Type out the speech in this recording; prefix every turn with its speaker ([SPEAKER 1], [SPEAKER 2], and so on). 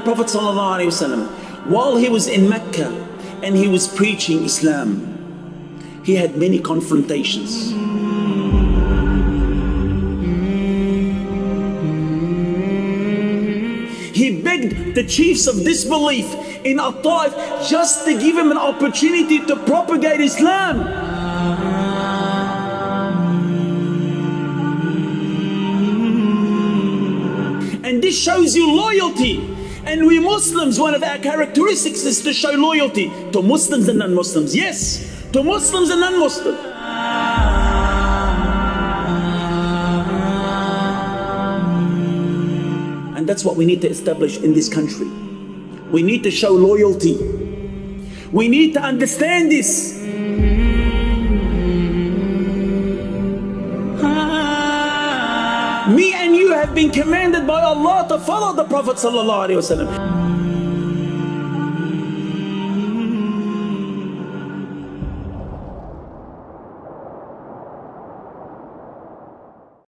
[SPEAKER 1] Prophet ﷺ, while he was in Mecca and he was preaching Islam, he had many confrontations. He begged the chiefs of disbelief in At-Taif just to give him an opportunity to propagate Islam. And this shows you loyalty. And we Muslims, one of our characteristics is to show loyalty to Muslims and non-Muslims. Yes, to Muslims and non-Muslims. And that's what we need to establish in this country. We need to show loyalty. We need to understand this. Me and you have been commanded by Allah to follow the Prophet sallallahu alaihi wasallam.